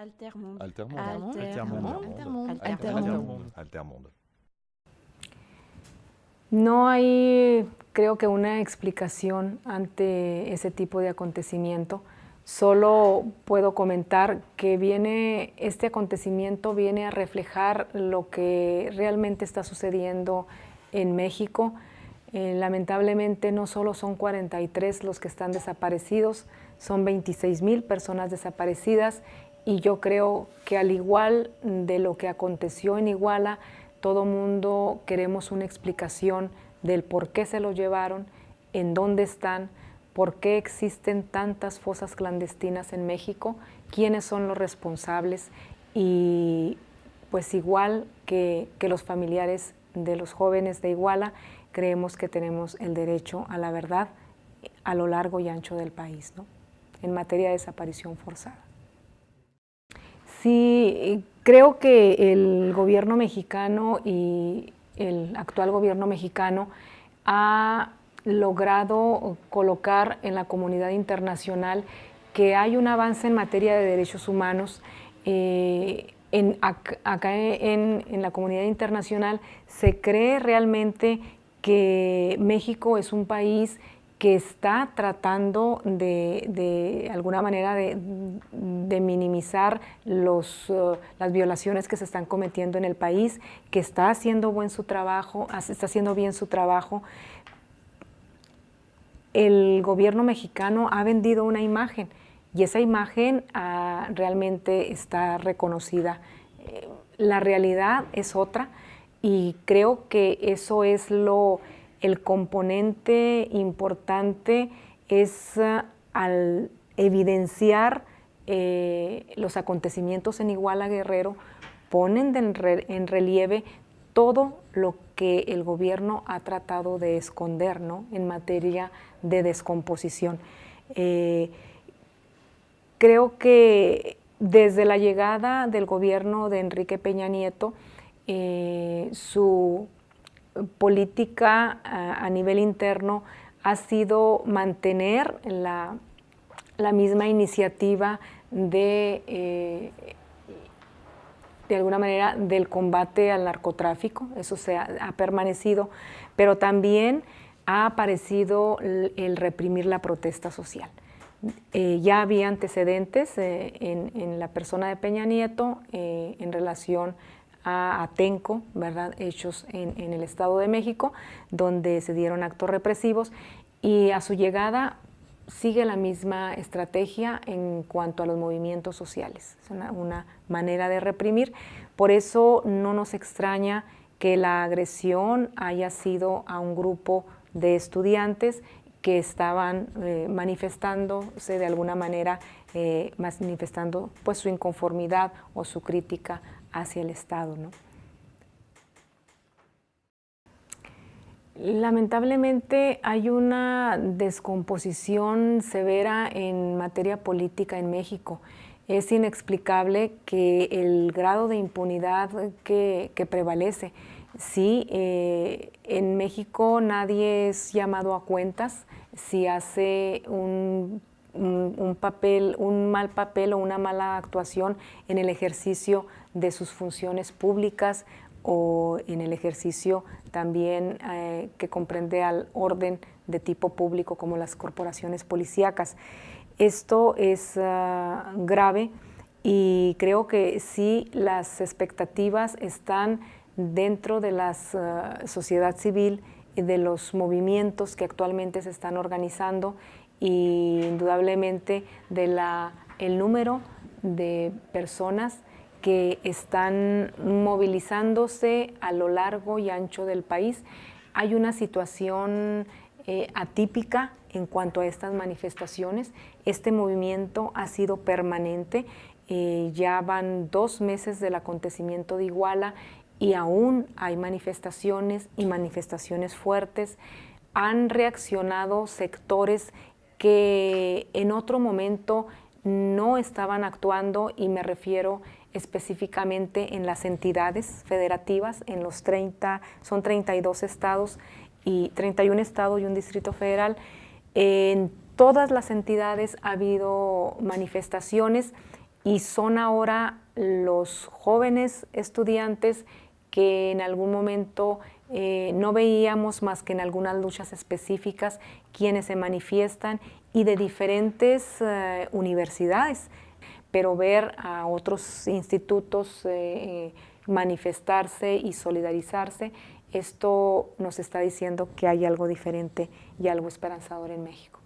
Altermundo. No hay, creo que, una explicación ante ese tipo de acontecimiento. Solo puedo comentar que viene, este acontecimiento viene a reflejar lo que realmente está sucediendo en México. Eh, lamentablemente no solo son 43 los que están desaparecidos, son 26 mil personas desaparecidas y yo creo que al igual de lo que aconteció en Iguala, todo mundo queremos una explicación del por qué se lo llevaron, en dónde están, por qué existen tantas fosas clandestinas en México, quiénes son los responsables y pues igual que, que los familiares de los jóvenes de Iguala, creemos que tenemos el derecho a la verdad a lo largo y ancho del país, ¿no? en materia de desaparición forzada. Sí, creo que el gobierno mexicano y el actual gobierno mexicano ha logrado colocar en la comunidad internacional que hay un avance en materia de derechos humanos. Eh, acá en la comunidad internacional se cree realmente que México es un país que está tratando de, alguna manera de, minimizar los, uh, las violaciones que se están cometiendo en el país, que está haciendo buen su trabajo, está haciendo bien su trabajo. El gobierno mexicano ha vendido una imagen y esa imagen uh, realmente está reconocida. Eh, la realidad es otra y creo que eso es lo el componente importante es uh, al evidenciar eh, los acontecimientos en Iguala Guerrero, ponen en, re, en, relieve todo lo que el gobierno ha tratado de esconder ¿no? en materia de descomposición. Eh, creo que desde la llegada del gobierno de Enrique Peña Nieto, eh, su política a, nivel interno ha sido mantener la, la misma iniciativa de, eh, de alguna manera, del combate al narcotráfico, eso se ha, permanecido, pero también ha aparecido el, reprimir la protesta social. Eh, ya había antecedentes eh, en, en, la persona de Peña Nieto en relación a Atenco, ¿verdad? hechos en, el Estado de México, donde se dieron actos represivos y a su llegada sigue la misma estrategia en cuanto a los movimientos sociales. Es una, una manera de reprimir, por eso no nos extraña que la agresión haya sido a un grupo de estudiantes que estaban eh, manifestándose de alguna manera, eh, manifestando pues su inconformidad o su crítica hacia el Estado. ¿no? Lamentablemente hay una descomposición severa en materia política en México. Es inexplicable que el grado de impunidad que, prevalece. Sí, eh, en México nadie es llamado a cuentas si hace un un, papel, un mal papel o una mala actuación en el ejercicio de sus funciones públicas o en el ejercicio también eh, que comprende al orden de tipo público como las corporaciones policíacas. Esto es uh, grave y creo que sí las expectativas están dentro de la uh, sociedad civil y de los movimientos que actualmente se están organizando y indudablemente de la, el número de personas que están movilizándose a lo largo y ancho del país. Hay una situación eh, atípica en cuanto a estas manifestaciones. Este movimiento ha sido permanente, eh, ya van dos meses del acontecimiento de Iguala y aún hay manifestaciones y manifestaciones fuertes. Han reaccionado sectores que en otro momento no estaban actuando y me refiero específicamente en las entidades federativas, en los 30, son 32 estados y 31 estados y un distrito federal. En todas las entidades ha habido manifestaciones y son ahora los jóvenes estudiantes que en algún momento eh, no veíamos más que en algunas luchas específicas quienes se manifiestan y de diferentes eh, universidades, pero ver a otros institutos eh, manifestarse y solidarizarse, esto nos está diciendo que hay algo diferente y algo esperanzador en México.